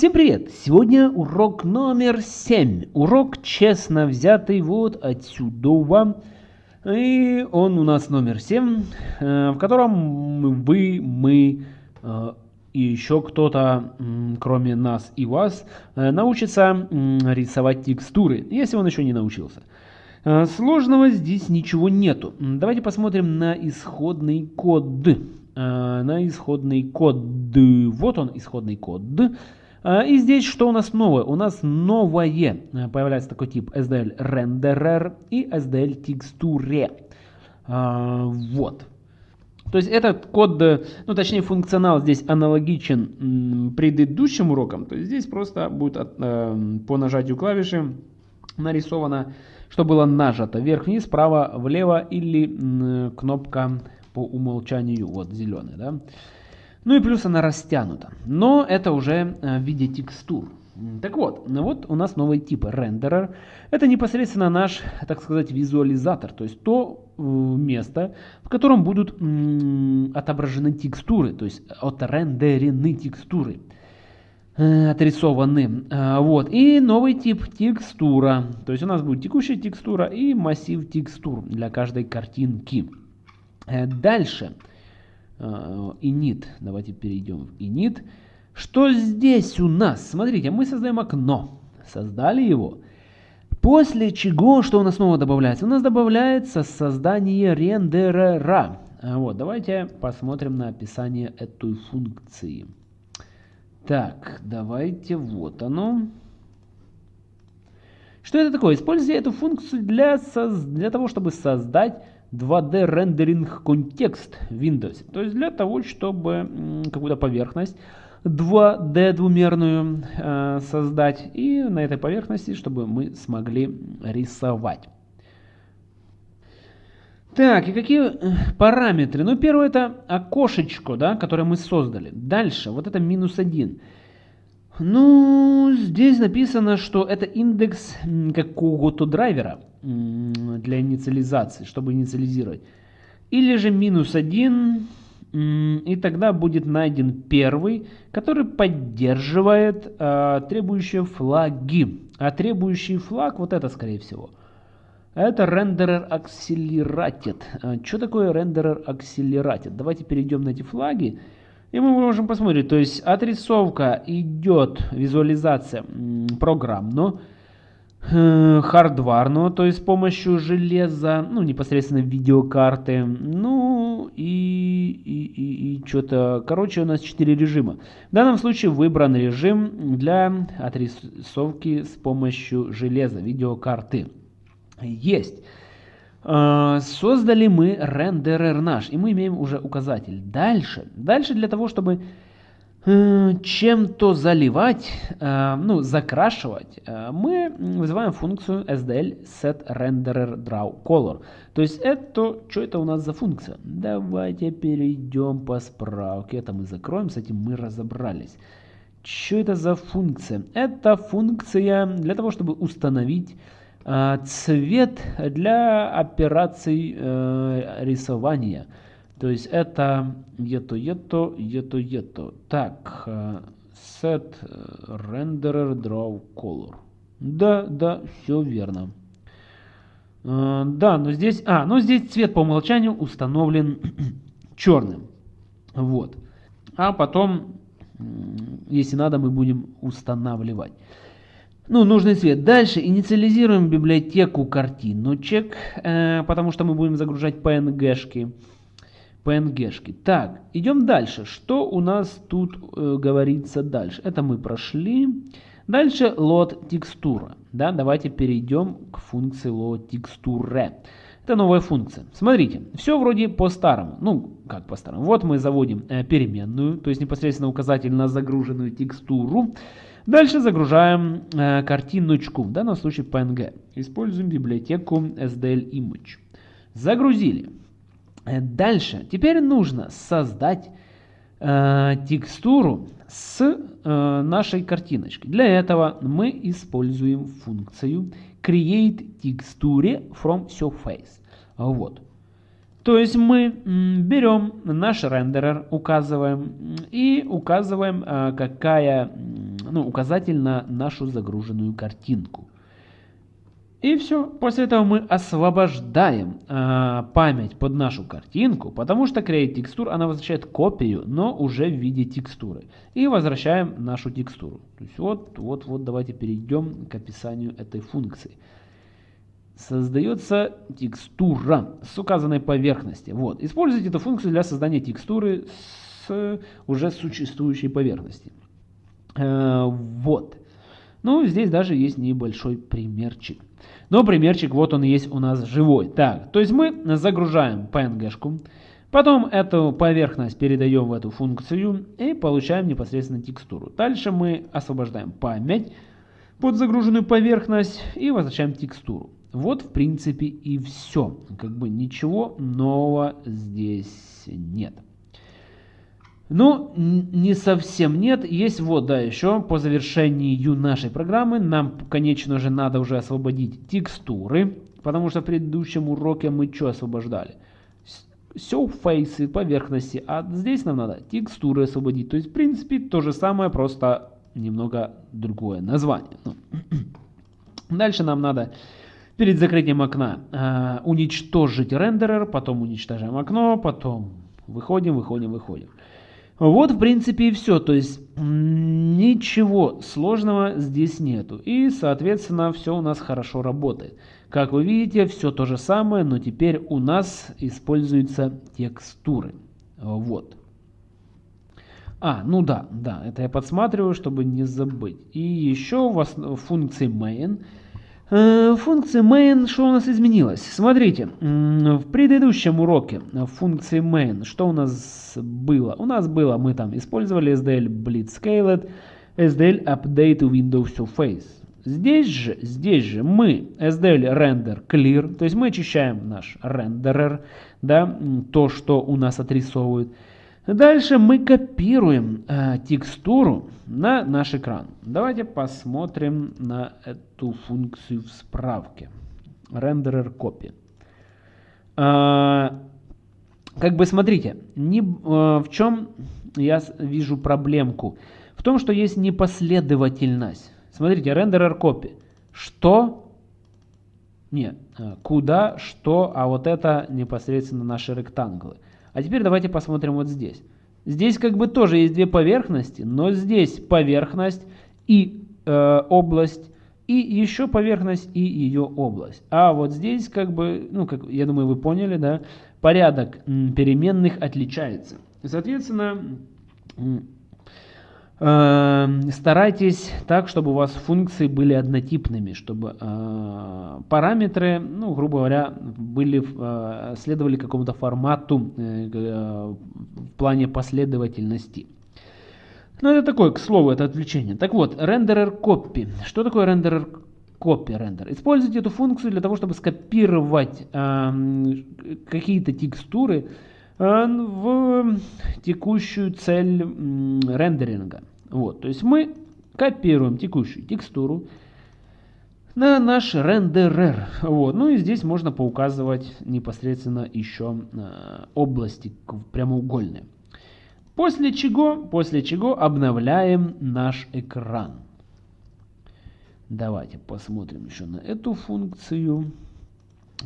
Всем привет! Сегодня урок номер 7. Урок честно взятый вот отсюда. И он у нас номер 7, э, в котором вы, мы э, и еще кто-то, кроме нас и вас, э, научится рисовать текстуры, если он еще не научился. Сложного здесь ничего нету. Давайте посмотрим на исходный код. На исходный код. Вот он, исходный код. А, и здесь что у нас новое? У нас новое. Э, появляется такой тип SDL Renderer и SDL Texture. А, вот. То есть этот код, э, ну точнее функционал здесь аналогичен предыдущим урокам. То есть здесь просто будет э, по нажатию клавиши нарисовано, что было нажато вверх-вниз, справа-влево или кнопка по умолчанию, вот зеленый, да. Ну и плюс она растянута. Но это уже э, в виде текстур. Так вот, вот у нас новый тип рендерер. Это непосредственно наш, так сказать, визуализатор. То есть то э, место, в котором будут отображены текстуры. То есть отрендерены текстуры. Э, отрисованы. Вот. И новый тип текстура. То есть у нас будет текущая текстура и массив текстур для каждой картинки. Дальше. Init. Давайте перейдем в init. Что здесь у нас? Смотрите, мы создаем окно. Создали его. После чего, что у нас снова добавляется? У нас добавляется создание рендерера. А вот, давайте посмотрим на описание этой функции. Так, давайте, вот оно. Что это такое? Используйте эту функцию для, для того, чтобы создать 2D рендеринг контекст Windows. То есть для того, чтобы какую-то поверхность 2D двумерную э, создать и на этой поверхности, чтобы мы смогли рисовать. Так, и какие э, параметры? Ну, первое это окошечко, да, которое мы создали. Дальше, вот это минус 1. Ну, здесь написано, что это индекс какого-то драйвера для инициализации, чтобы инициализировать. Или же минус 1, и тогда будет найден первый, который поддерживает а, требующие флаги. А требующий флаг, вот это скорее всего, это рендерер accelerated. Что такое рендерер accelerated? Давайте перейдем на эти флаги. И мы можем посмотреть, то есть отрисовка идет, визуализация программно, э, хардварно, то есть с помощью железа, ну непосредственно видеокарты, ну и, и, и, и что-то, короче у нас 4 режима. В данном случае выбран режим для отрисовки с помощью железа, видеокарты. Есть. А, создали мы рендерер наш, и мы имеем уже указатель. Дальше, дальше для того, чтобы э, чем-то заливать, э, ну, закрашивать, э, мы вызываем функцию SDL set. То есть это, что это у нас за функция? Давайте перейдем по справке. Это мы закроем, с этим мы разобрались. Что это за функция? Это функция для того, чтобы установить цвет для операций э, рисования. То есть это ето, ето, ето, ето. Так, э, set renderer draw color. Да, да, все верно. Э, да, но здесь, а, но здесь цвет по умолчанию установлен черным. Вот. А потом, если надо, мы будем устанавливать ну, нужный цвет. Дальше инициализируем библиотеку картиночек, э, потому что мы будем загружать PNG-шки. PNG-шки. Так, идем дальше. Что у нас тут э, говорится дальше? Это мы прошли. Дальше load текстура. Да, давайте перейдем к функции load текстуре. Это новая функция. Смотрите, все вроде по-старому. Ну, как по-старому. Вот мы заводим э, переменную, то есть непосредственно указатель на загруженную текстуру. Дальше загружаем э, картиночку, в данном случае PNG. Используем библиотеку SDL Image. Загрузили. Э, дальше. Теперь нужно создать э, текстуру с э, нашей картиночкой. Для этого мы используем функцию create texture from surface. Вот. То есть мы берем наш рендерер, указываем и указываем, э, какая ну, указатель на нашу загруженную картинку. И все. После этого мы освобождаем э, память под нашу картинку, потому что Create Texture, она возвращает копию, но уже в виде текстуры. И возвращаем нашу текстуру. То есть вот, вот, вот давайте перейдем к описанию этой функции. Создается текстура с указанной поверхности. Вот. Используйте эту функцию для создания текстуры с уже существующей поверхности. Э, вот. Ну, здесь даже есть небольшой примерчик. Но примерчик вот он есть у нас живой. Так, то есть мы загружаем PNG-шку, потом эту поверхность передаем в эту функцию и получаем непосредственно текстуру. Дальше мы освобождаем память под загруженную поверхность и возвращаем текстуру. Вот в принципе и все. Как бы ничего нового здесь нет. Ну, не совсем нет. Есть вот, да, еще по завершению нашей программы нам, конечно же, надо уже освободить текстуры, потому что в предыдущем уроке мы что освобождали? Surface, поверхности, а здесь нам надо текстуры освободить. То есть, в принципе, то же самое, просто немного другое название. Ну. Дальше нам надо перед закрытием окна э, уничтожить рендерер, потом уничтожаем окно, потом выходим, выходим, выходим. Вот, в принципе, и все. То есть ничего сложного здесь нету. И, соответственно, все у нас хорошо работает. Как вы видите, все то же самое, но теперь у нас используются текстуры. Вот. А, ну да, да, это я подсматриваю, чтобы не забыть. И еще в функции main функция main, что у нас изменилось? Смотрите, в предыдущем уроке функции main, что у нас было? У нас было, мы там использовали SDL Blitzscaled, SDL Update Windows Surface. Здесь же, здесь же мы SDL Render Clear, то есть мы очищаем наш рендерер, да, то, что у нас отрисовывает. Дальше мы копируем э, текстуру на наш экран. Давайте посмотрим на эту функцию в справке. Renderer copy. Э, как бы смотрите, не, э, в чем я вижу проблемку? В том, что есть непоследовательность. Смотрите, renderer copy. Что? Нет, э, куда, что, а вот это непосредственно наши ректанглы. А теперь давайте посмотрим вот здесь. Здесь как бы тоже есть две поверхности, но здесь поверхность и э, область, и еще поверхность и ее область. А вот здесь как бы, ну, как я думаю, вы поняли, да, порядок переменных отличается. Соответственно, старайтесь так, чтобы у вас функции были однотипными, чтобы э, параметры, ну, грубо говоря, были, э, следовали какому-то формату э, в плане последовательности. Ну, это такое, к слову, это отвлечение. Так вот, рендерер copy. Что такое рендерер copy рендер? Используйте эту функцию для того, чтобы скопировать э, какие-то текстуры, в текущую цель рендеринга. Вот, то есть мы копируем текущую текстуру на наш рендерер. Вот. Ну и здесь можно поуказывать непосредственно еще э, области прямоугольные. После чего, после чего обновляем наш экран. Давайте посмотрим еще на эту функцию.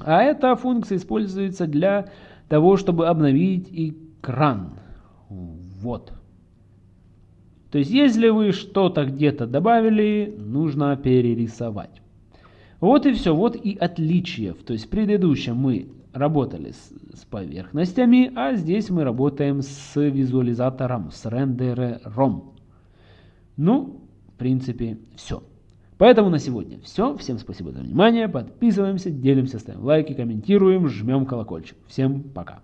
А эта функция используется для того, чтобы обновить экран. Вот. То есть, если вы что-то где-то добавили, нужно перерисовать. Вот и все, вот и отличие. То есть, в предыдущем мы работали с, с поверхностями, а здесь мы работаем с визуализатором, с рендерером. Ну, в принципе, все. Поэтому на сегодня все. Всем спасибо за внимание. Подписываемся, делимся, ставим лайки, комментируем, жмем колокольчик. Всем пока.